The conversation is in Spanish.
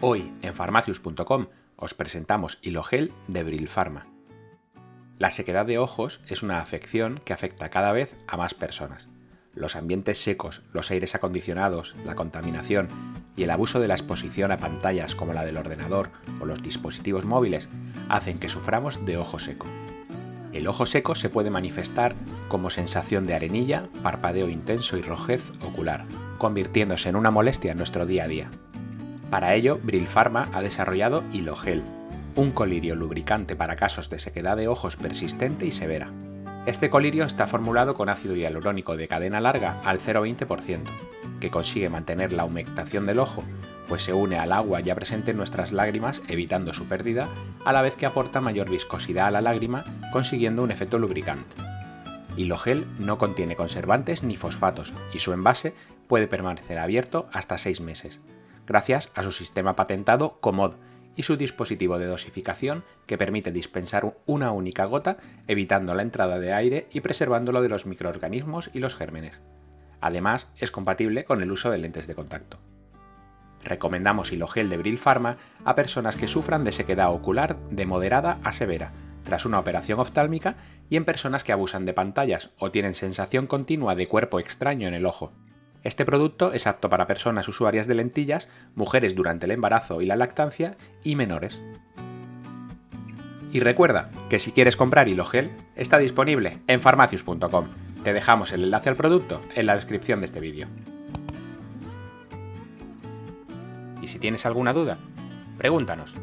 Hoy en farmacius.com os presentamos Hilogel de Brilpharma. La sequedad de ojos es una afección que afecta cada vez a más personas. Los ambientes secos, los aires acondicionados, la contaminación y el abuso de la exposición a pantallas como la del ordenador o los dispositivos móviles hacen que suframos de ojo seco. El ojo seco se puede manifestar como sensación de arenilla, parpadeo intenso y rojez ocular, convirtiéndose en una molestia en nuestro día a día. Para ello, Brilpharma ha desarrollado Hilogel, un colirio lubricante para casos de sequedad de ojos persistente y severa. Este colirio está formulado con ácido hialurónico de cadena larga al 0,20%, que consigue mantener la humectación del ojo, pues se une al agua ya presente en nuestras lágrimas evitando su pérdida, a la vez que aporta mayor viscosidad a la lágrima, consiguiendo un efecto lubricante. Hilogel no contiene conservantes ni fosfatos y su envase puede permanecer abierto hasta 6 meses, gracias a su sistema patentado Comod y su dispositivo de dosificación que permite dispensar una única gota evitando la entrada de aire y preservándolo de los microorganismos y los gérmenes. Además, es compatible con el uso de lentes de contacto. Recomendamos Hilogel de Bril Pharma a personas que sufran de sequedad ocular de moderada a severa, tras una operación oftálmica y en personas que abusan de pantallas o tienen sensación continua de cuerpo extraño en el ojo. Este producto es apto para personas usuarias de lentillas, mujeres durante el embarazo y la lactancia y menores. Y recuerda que si quieres comprar Hilogel, está disponible en farmacius.com. Te dejamos el enlace al producto en la descripción de este vídeo. Y si tienes alguna duda, pregúntanos.